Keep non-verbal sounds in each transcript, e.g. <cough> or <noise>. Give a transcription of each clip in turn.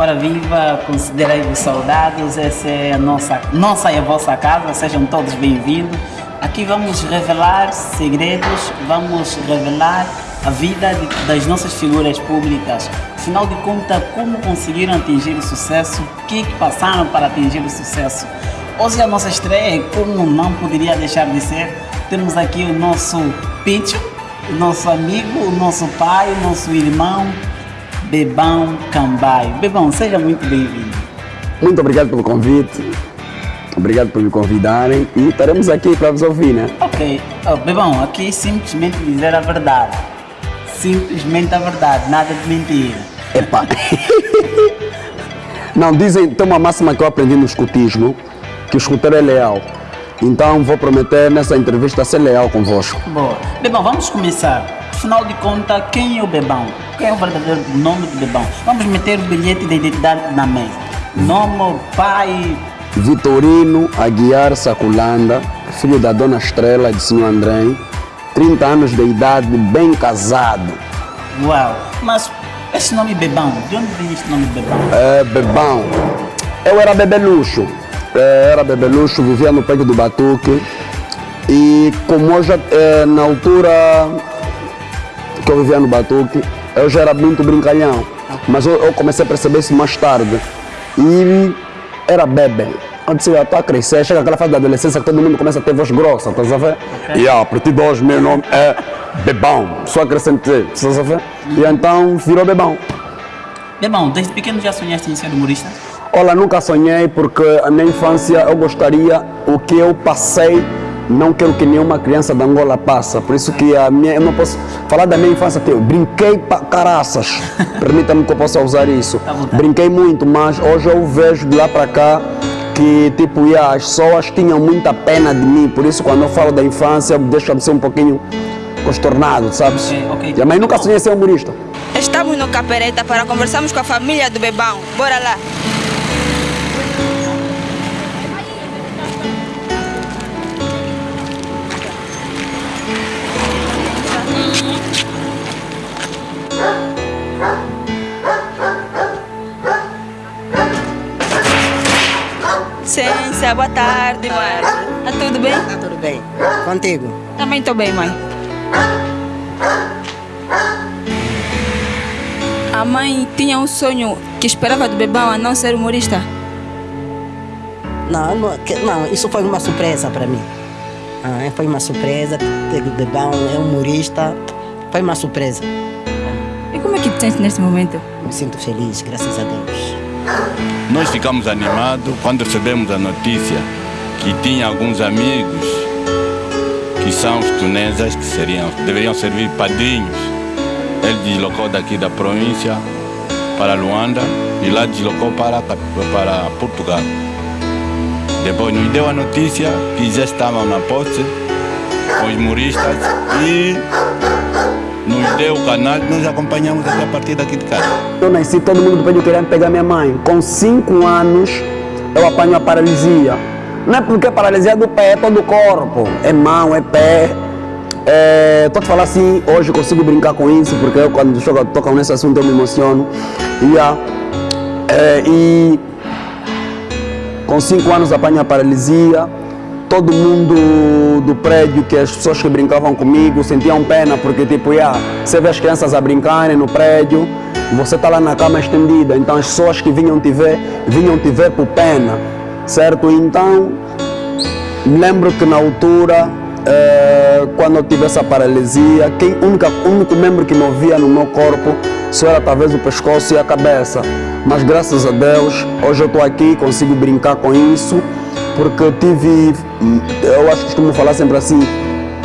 Ora viva, considerei-vos soldados, essa é a nossa, nossa e a vossa casa, sejam todos bem-vindos. Aqui vamos revelar segredos, vamos revelar a vida de, das nossas figuras públicas. Afinal de contas, como conseguiram atingir o sucesso, o que, que passaram para atingir o sucesso. Hoje a nossa estreia, como não poderia deixar de ser, temos aqui o nosso Picho, o nosso amigo, o nosso pai, o nosso irmão, Bebão Cambaio. Bebão, seja muito bem-vindo. Muito obrigado pelo convite. Obrigado por me convidarem e estaremos aqui para vos ouvir, né? Ok. Oh, Bebão, aqui simplesmente dizer a verdade. Simplesmente a verdade, nada de mentira. Epa! <laughs> Não, dizem, tem uma máxima que eu aprendi no escutismo, que o escuteiro é leal. Então vou prometer nessa entrevista ser leal convosco. Boa. Bebão, vamos começar. Afinal de contas, quem é o Bebão? Quem é o verdadeiro nome do Bebão? Vamos meter o bilhete de identidade na mesa. Nome, pai... Vitorino Aguiar Saculanda, filho da Dona Estrela de Senhor André, 30 anos de idade, bem casado. Uau! Mas esse nome Bebão, de onde vem esse nome Bebão? É, Bebão. Eu era bebeluxo. É, era bebeluxo, vivia no peito do Batuque. E como já, é, na altura que eu vivia no Batuque, eu já era muito brincalhão. Mas eu, eu comecei a perceber isso mais tarde. E era bebê. Eu disse, eu estou a crescer, chega aquela fase da adolescência que todo mundo começa a ter voz grossa, estás a ver? Okay. E a partir de hoje meu nome é Bebão, só acrescentei, estás a ver? E então virou Bebão. Bebão, desde pequeno já sonhaste em ser humorista? Olha, nunca sonhei porque a minha infância eu gostaria, o que eu passei, não quero que nenhuma criança da Angola passe. Por isso que a minha, eu não posso falar da minha infância, eu brinquei para caraças. <laughs> Permita-me que eu possa usar isso. Tá brinquei muito, mas hoje eu vejo de lá para cá que tipo, yeah, as pessoas tinham muita pena de mim, por isso quando eu falo da infância deixa-me ser um pouquinho contornado, sabes? Okay, okay. E a mãe nunca sonhei ser humorista. Estamos no Capereta para conversarmos com a família do Bebão. Bora lá! Ciência, boa tarde, mãe. Tá tudo bem? Tá tudo bem. Contigo? Também tô bem, mãe. A mãe tinha um sonho que esperava do Bebão a não ser humorista? Não, não, não isso foi uma surpresa para mim. Ah, foi uma surpresa, o Bebão é humorista, foi uma surpresa. E como é que te sentes neste momento? Me sinto feliz, graças a Deus. Nós ficamos animados quando recebemos a notícia que tinha alguns amigos que são os tunesas que seriam, deveriam servir padrinhos. Ele deslocou daqui da província para Luanda e lá deslocou para, para Portugal. Depois nos deu a notícia que já estavam na posse os humoristas e nos deu o canal, nós acompanhamos até a partir daqui de casa. Eu nasci, todo mundo pediu querendo pegar minha mãe. Com 5 anos, eu apanho a paralisia. Não é porque a paralisia é do pé, é todo o corpo. É mão, é pé. Estou é, te falando assim, hoje consigo brincar com isso, porque eu quando tocam nesse assunto eu me emociono. Yeah. É, e com 5 anos apanho a paralisia todo mundo do prédio, que as pessoas que brincavam comigo sentiam pena, porque tipo, yeah, você vê as crianças a brincarem no prédio, você está lá na cama estendida, então as pessoas que vinham te ver, vinham te ver por pena, certo? Então, lembro que na altura, eh, quando eu tive essa paralisia, quem, única, o único membro que não via no meu corpo só era talvez o pescoço e a cabeça. Mas graças a Deus, hoje eu estou aqui, consigo brincar com isso porque eu tive, eu acho que costumo falar sempre assim,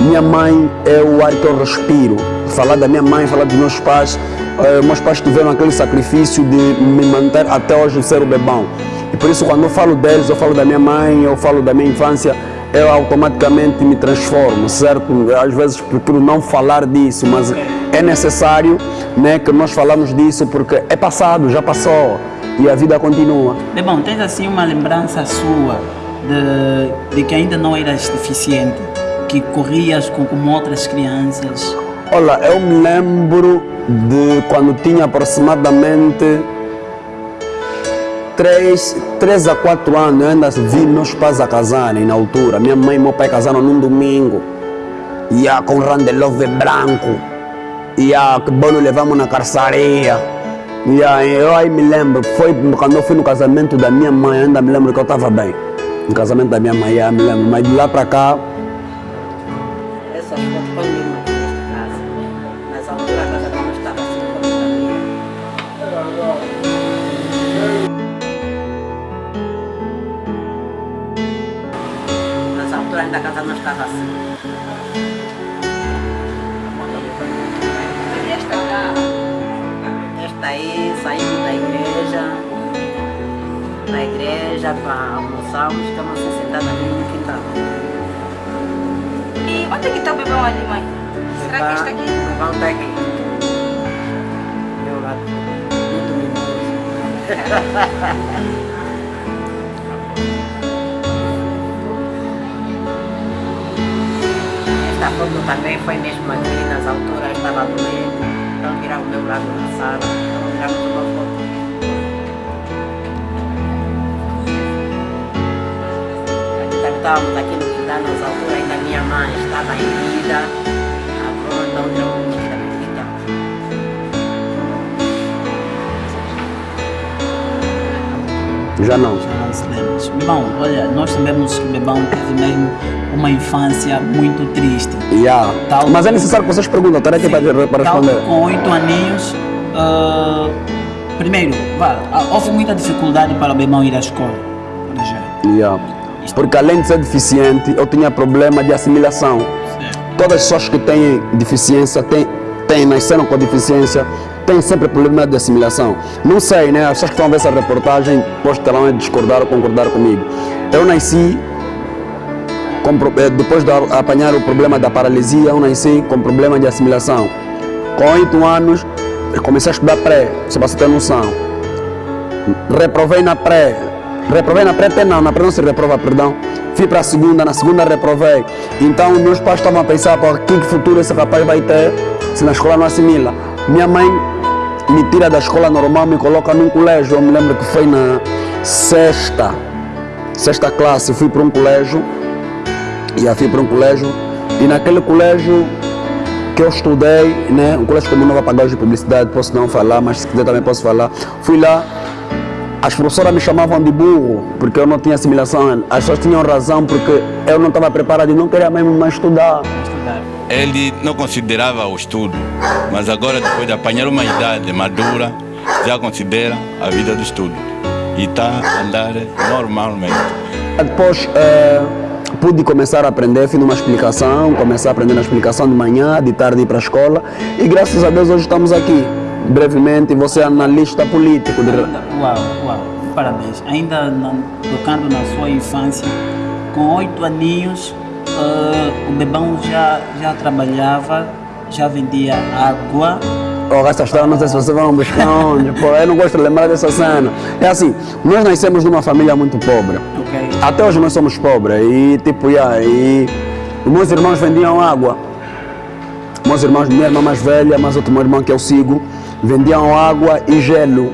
minha mãe é o ar que eu respiro. Falar da minha mãe, falar dos meus pais, eh, meus pais tiveram aquele sacrifício de me manter até hoje ser o bebão. E por isso quando eu falo deles, eu falo da minha mãe, eu falo da minha infância, eu automaticamente me transformo, certo? Às vezes procuro não falar disso, mas é necessário né, que nós falamos disso porque é passado, já passou e a vida continua. Bebão, tens assim uma lembrança sua de, de que ainda não eras deficiente, que corrias com, outras crianças? Olha, eu me lembro de quando tinha aproximadamente 3, 3 a 4 anos eu ainda vi meus pais a casarem na altura. Minha mãe e meu pai casaram num domingo. E a com randelove branco. E a que bolo levamos na carçaria. E a, eu aí me lembro, foi quando eu fui no casamento da minha mãe, ainda me lembro que eu estava bem. No casamento da minha mãe, me lembro. Mas de lá para cá, Essas fotos põe mesmo aqui nesta casa. Nessa altura a casa não estava assim Nessa altura ainda a casa não estava assim. Esta aí saímos da igreja. Da igreja para almoçarmos, ficamos assim sentados aqui no quintal. E onde é que está o bebão ali, mãe? Será que está aqui? Vão estar aqui. Meu lado. Muito mimoso. Esta foto também foi mesmo aqui nas alturas, estava doente. Então tirar o meu lado na sala. Então tiramos uma foto. Estávamos aqui no quintal nas alturas, ainda minha mãe estava em vida. A foto no quintal. já não. Já não se lembra. Bebão, olha, nós sabemos que Bebão teve mesmo uma infância muito triste. Yeah. Tal- Mas é necessário que vocês perguntem, estarei aqui para, para responder. com oito aninhos, ah, primeiro, vá, houve muita dificuldade para o Bebão ir à escola, por exemplo. Yeah. Porque além de ser deficiente, eu tinha problema de assimilação. Todas as pessoas que têm deficiência, têm, têm, nasceram com deficiência, têm sempre problema de assimilação. Não sei, né? As pessoas que estão a ver essa reportagem poderão discordar ou concordar comigo. Eu nasci, com eh, depois de apanhar o problema da paralisia, eu nasci com problema de assimilação. Com oito anos, eu comecei a estudar pré, só para você ter noção. Reprovei na pré. Reprovei na pré não, na pré não se reprova, perdão. Fui para a segunda, na segunda reprovei. Então meus pais estavam a pensar, pô, que futuro esse rapaz vai ter se na escola não assimila. Minha mãe me tira da escola normal, me coloca num colégio. Eu me lembro que foi na sexta, sexta classe, fui para um colégio. E fui para um colégio. E naquele colégio que eu estudei, né, um colégio como não vai pagar de publicidade, posso não falar, mas se quiser também posso falar. Fui lá, as professoras me chamavam de burro, porque eu não tinha assimilação. As pessoas tinham razão, porque eu não estava preparado e não queria mesmo mais estudar. Ele não considerava o estudo, mas agora, depois de apanhar uma idade madura, já considera a vida do estudo. E está a andar normalmente. Depois eh, pude começar a aprender, fiz uma explicação, comecei a aprender na explicação de manhã, de tarde ir para a escola e graças a Deus hoje estamos aqui. Brevemente, você é analista político. de- Uau, uau, parabéns. Ainda tocando na sua infância, com oito aninhos, ah, o Bebão já, já trabalhava, já vendia água. Oh, essa história não sei se vocês vão buscar onde, <laughs> pô, eu não gosto de lembrar dessa cena. É assim, nós nascemos numa família muito pobre. Ok? Até hoje nós somos pobres e tipo, yeah, e os meus irmãos vendiam água. Meus irmãos, minha irmã mais velha, mais outro meu irmão que eu sigo, vendiam água e gelo.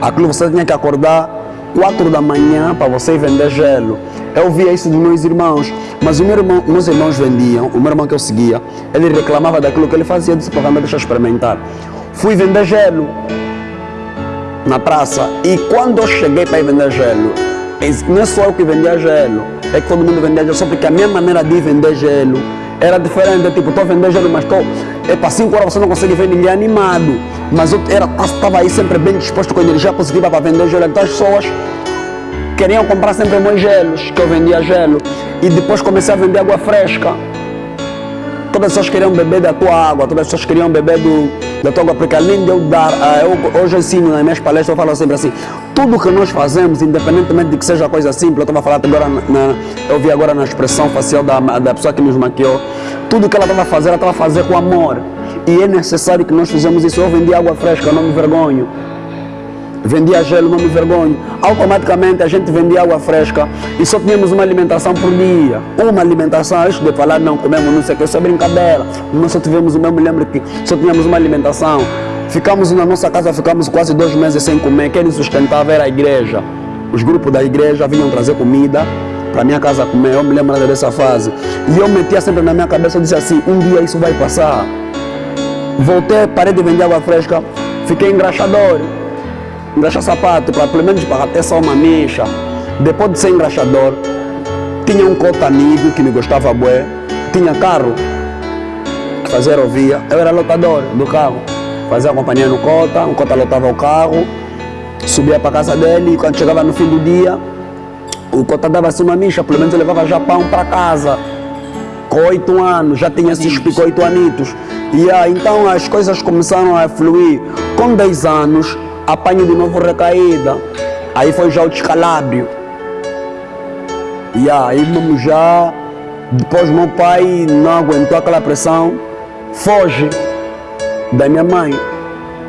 Aquilo você tinha que acordar 4 da manhã para você vender gelo. Eu via isso dos meus irmãos, mas o meu irmão, meus irmãos vendiam, o meu irmão que eu seguia, ele reclamava daquilo que ele fazia, disse, para deixa eu experimentar. Fui vender gelo na praça. E quando eu cheguei para ir vender gelo, não é só eu que vendia gelo, é que todo mundo vendia gelo, só porque a minha maneira de vender gelo era diferente. Tipo, estou a vender gelo, mas estou. Para 5 horas você não consegue ver ninguém animado. Mas eu estava aí sempre bem disposto com energia positiva para vender gelo. Então as pessoas queriam comprar sempre meus gelos, que eu vendia gelo. E depois comecei a vender água fresca. Todas as pessoas queriam beber da tua água, todas as pessoas queriam beber do, da água, porque além de eu dar, ah, eu, hoje ensino nas minhas palestras, eu falo sempre assim, tudo que nós fazemos, independentemente de que seja coisa simples, eu estava a falar agora, na- eu vi agora na expressão facial da, da pessoa que nos maquiou, tudo que ela estava a fazer, ela estava a fazer com amor. E é necessário que nós fizemos isso. Eu vendi água fresca, eu não me vergonho. Vendia gelo, não me vergonho. Automaticamente a gente vendia água fresca e só tínhamos uma alimentação por dia. Uma alimentação, isso de falar não comemos não sei o que, isso é brincadeira. Nós só tivemos, eu me lembro que só tínhamos uma alimentação. Ficamos na nossa casa, ficamos quase dois meses sem comer. Quem nos sustentava era a igreja. Os grupos da igreja vinham trazer comida para minha casa comer. Eu me lembro dessa fase. E eu metia sempre na minha cabeça, eu disse assim, um dia isso vai passar. Voltei, parei de vender água fresca, fiquei engraxador engraxar sapato, para pelo menos para ter só uma mecha. Depois de ser engraxador, tinha um cota amigo que me gostava bué, tinha carro, fazer ouvia, eu era lotador do carro, fazia companhia no cota, o cota lotava o carro, subia para casa dele e quando chegava no fim do dia, o cota dava-se uma micha, pelo menos eu levava já pão para casa. Com oito anos, já tinha esses oito anitos. E aí, então as coisas começaram a fluir. Com 10 anos, apanho de novo recaída. Aí foi já o descalabro. E aí mesmo já, depois meu pai não aguentou aquela pressão, foge da minha mãe.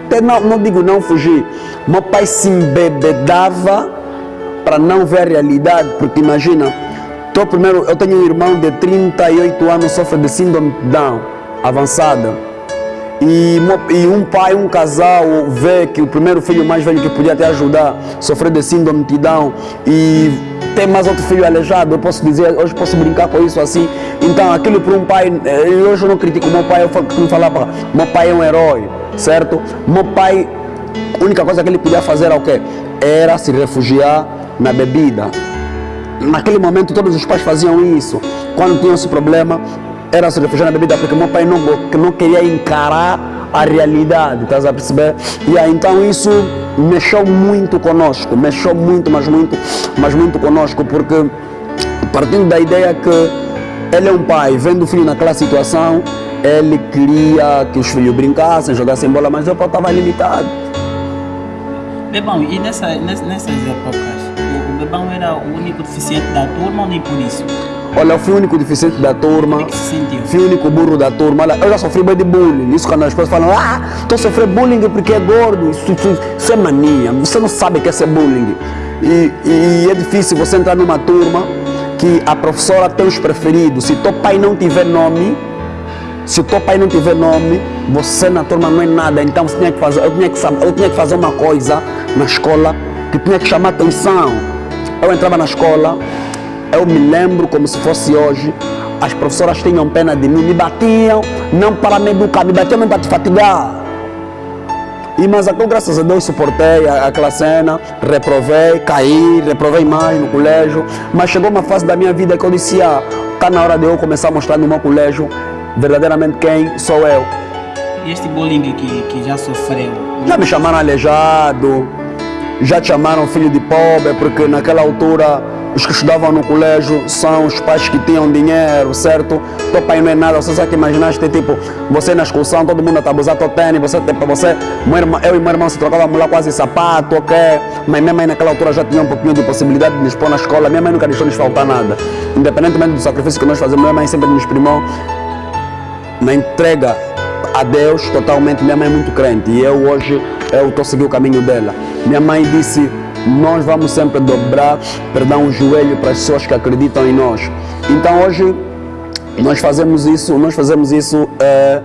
Até não, não digo não fugir, meu pai se embebedava para não ver a realidade, porque imagina, tô primeiro, eu tenho um irmão de 38 anos, sofre de síndrome de Down avançada e, e, um pai, um casal vê que o primeiro filho mais velho que podia te ajudar sofreu de síndrome de Down e tem mais outro filho aleijado, eu posso dizer, hoje posso brincar com isso assim. Então aquilo para um pai, eh, hoje eu não critico meu pai, eu como falava, meu pai é um herói, certo? Meu pai, a única coisa que ele podia fazer era o quê? Era se refugiar na bebida. Naquele momento todos os pais faziam isso. Quando tinham esse problema, era se refugiar na bebida porque meu pai não, não queria encarar a realidade, estás a perceber? E aí, então isso mexeu muito conosco, mexeu muito, mas muito, mas muito conosco, porque partindo da ideia que ele é um pai, vendo o filho naquela situação, ele queria que os filhos brincassem, jogassem bola, mas eu estava limitado. Bebão, e nessa, nessas épocas, o, Bebão era o único deficiente da turma ou nem por isso? Olha, eu fui o único deficiente da turma. Fui o único burro da turma. Olha, eu já sofri bem de bullying. Isso quando as pessoas falam, ah, estou sofrendo bullying porque é gordo. Isso, isso, isso, é mania. Você não sabe o que é ser bullying. E, e, é difícil você entrar numa turma que a professora tem os preferidos. Se teu pai não tiver nome, se o teu pai não tiver nome, você na turma não é nada. Então você tinha que fazer, eu, tinha que, eu tinha que fazer uma coisa na escola que tinha que chamar atenção. Eu entrava na escola, eu me lembro como se fosse hoje, as professoras tinham pena de mim, me batiam, não para me educar, me batiam não para te fatigar. E mas aqui, graças a Deus, suportei aquela cena, reprovei, caí, reprovei mais no colégio. Mas chegou uma fase da minha vida que eu disse, ah, está na hora de eu começar a mostrar no meu colégio verdadeiramente quem sou eu. E este bullying que, que já sofreu? Já me chamaram aleijado, já te chamaram filho de pobre, porque naquela altura os que estudavam no colégio são os pais que tinham dinheiro, certo? Teu pai não é nada, você sabe que imaginaste, tipo, você na excursão, todo mundo está abusando teu tênis, você, tipo, você, meu irmão, eu e meu irmão se trocávamos lá quase sapato, ok? Mas minha mãe naquela altura já tinha um pouquinho de possibilidade de nos pôr na escola, minha mãe nunca deixou nos faltar nada. Independentemente do sacrifício que nós fazemos, minha mãe sempre nos primou na entrega a Deus totalmente. Minha mãe é muito crente e eu hoje eu estou seguindo o caminho dela. Minha mãe disse nós vamos sempre dobrar, perdão, o joelho para as pessoas que acreditam em nós. Então hoje nós fazemos isso, nós fazemos isso. É,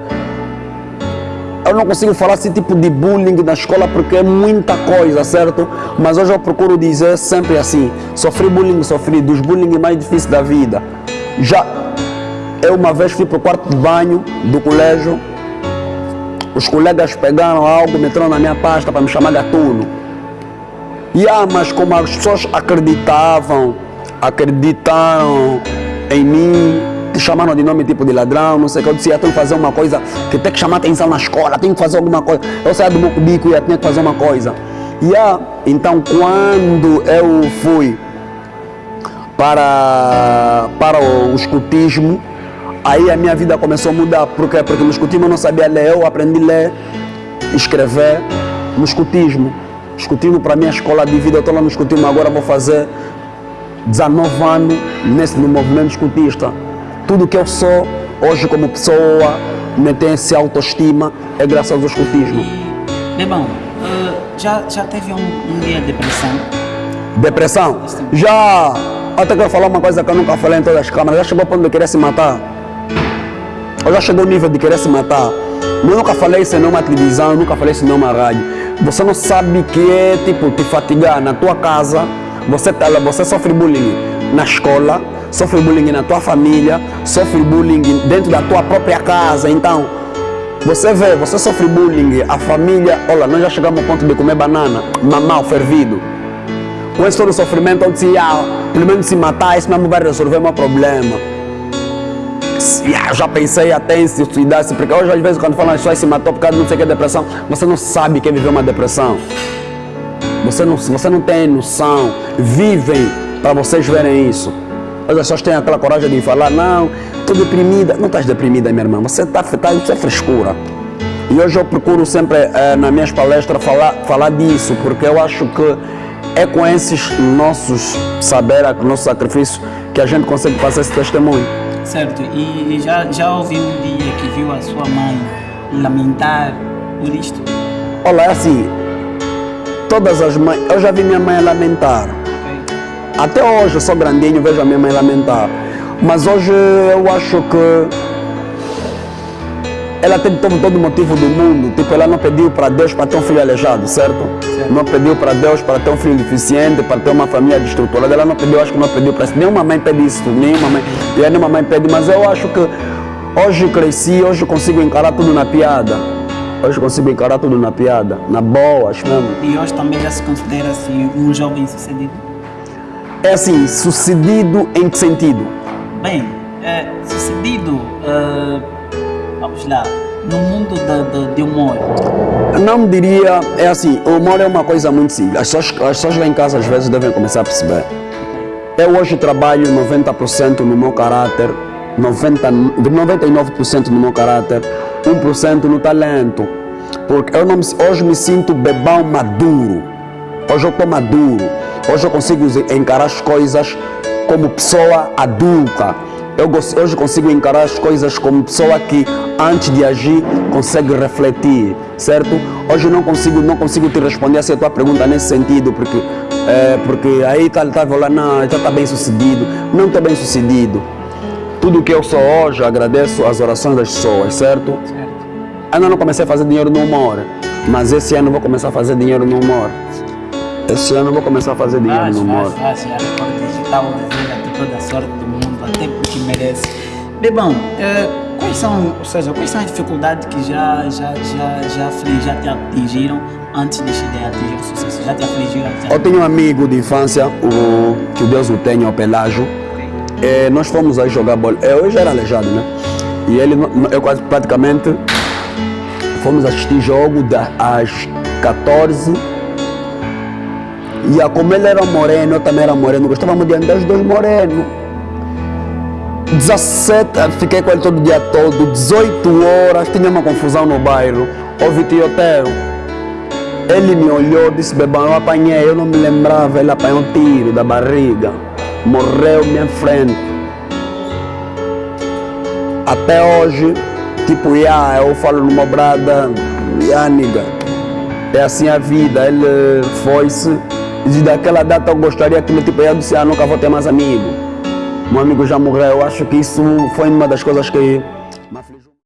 eu não consigo falar esse tipo de bullying na escola porque é muita coisa, certo? Mas hoje eu procuro dizer sempre assim: sofri bullying, sofri dos bullying mais difíceis da vida. Já eu uma vez fui para o quarto de banho do colégio, os colegas pegaram algo, meteram na minha pasta para me chamar gatuno. Yeah, mas como as pessoas acreditavam, acreditaram em mim, chamaram de nome tipo de ladrão, não sei o que, eu disse, eu tenho que fazer uma coisa que tem que chamar atenção na escola, tenho que fazer alguma coisa. Eu saía do meu cubico e tinha que fazer uma coisa. Yeah, então quando eu fui para, para o escutismo, aí a minha vida começou a mudar. Por quê? Porque no escutismo eu não sabia ler, eu aprendi a ler, escrever no escutismo escutismo para a minha escola de vida, estou lá no escutismo, agora vou fazer 19 anos nesse, no movimento escutista. Tudo que eu sou hoje como pessoa, me tem essa autoestima, é graças ao escutismo. Bebão, uh, já, já teve um, um dia de depressão? Depressão? Já. Até quero falar uma coisa que eu nunca falei em todas as câmaras. Já chegou ao ponto de querer se matar. Eu já chegou ao nível de querer se matar. Eu nunca falei isso em nenhuma televisão, nunca falei isso em nenhuma rádio. Você não sabe que é tipo te fatigar na tua casa. Você, você sofre bullying na escola, sofre bullying na tua família, sofre bullying dentro da tua própria casa. Então, você vê, você sofre bullying, a família, olha, nós já chegamos ao ponto de comer banana, mamão fervido. Com esse todo sofrimento, eu disse, ah, pelo menos se matar, isso mesmo vai resolver o meu problema. Ah, já pensei até em se suicidar, porque hoje às vezes quando falam que se matou por causa de não sei o que é depressão, você não sabe que é viver uma depressão. Você não, você não tem noção. Vivem para vocês verem isso. As pessoas têm aquela coragem de falar, não, estou deprimida. Não estás deprimida, minha irmã. Você está tá, isso é frescura. E hoje eu procuro sempre, eh, nas minhas palestras, falar, falar disso, porque eu acho que é com esses nossos saber, nosso sacrifício, que a gente consegue passar esse testemunho. Certo. E já, já ouvi um dia que viu a sua mãe lamentar por isto? Olha, é assim, todas as mães, eu já vi minha mãe lamentar. Até hoje eu sou grandinho, vejo a minha mãe lamentar. Mas hoje eu acho que ela tem todo, todo o motivo do mundo. Tipo, ela não pediu para Deus para ter um filho aleijado, certo? certo. Não pediu para Deus para ter um filho deficiente, para ter uma família destruturada. Ela não pediu, acho que não pediu para isso. Nenhuma mãe pede isso, nenhuma mãe. E nenhuma mãe pede, mas eu acho que hoje cresci, hoje consigo encarar tudo na piada. Hoje consigo encarar tudo na piada, na boa, acho mesmo. E hoje também já se considera assim um jovem sucedido? É assim, sucedido em que sentido? Bem, é, sucedido, uh, vamos lá, no mundo de, de, humor. Não diria, é assim, o humor é uma coisa muito simples. As pessoas, as pessoas lá em casa às vezes devem começar a perceber. Eu hoje trabalho 90% no meu caráter, 90, 99% no meu caráter, 1% no talento. Porque eu hoje me sinto bebão maduro. Hoje eu estou maduro. Hoje eu consigo encarar as coisas como pessoa adulta. Eu hoje consigo encarar as coisas como pessoa que antes de agir consegue refletir, certo? Hoje eu não consigo, não consigo te responder a tua pergunta nesse sentido, porque, é, porque aí está tá falando, não, está tá bem sucedido. Não está bem sucedido. Tudo que eu sou hoje, agradeço as orações das pessoas, certo? certo. Ainda não comecei a fazer dinheiro no humor, mas esse ano vou começar a fazer dinheiro no humor. Esse ano eu vou começar a fazer dinheiro faz, no humor. Faz, faz, a Record Digital deseja toda a sorte do mundo, até porque merece. Bebão, eh, quais são, ou seja, quais são as dificuldades que já, já, já, já, já te atingiram antes de atingir o sucesso? Já te afligiram? Já... Eu tenho um amigo de infância, o, que Deus o tenha, o Pelágio. Okay. Eh, nós fomos aí jogar bola. Eu já era aleijado, né? E ele, eu quase praticamente fomos assistir jogo das 14 e a como ele era moreno, eu também era moreno, gostávamos de andar os dois morenos. 17, fiquei com ele todo dia todo, 18 horas, tinha uma confusão no bairro, houve tiroteio. Ele me olhou, disse, bebão, eu apanhei, eu não me lembrava, ele apanhou um tiro da barriga, morreu minha frente. Até hoje, tipo, yeah, eu falo numa brada, yeah, é assim a vida, ele foi-se e daquela data eu gostaria que meu tipo, eu disse, ah, nunca vou ter mais amigo. Meu amigo já morreu. Eu acho que isso foi uma das coisas que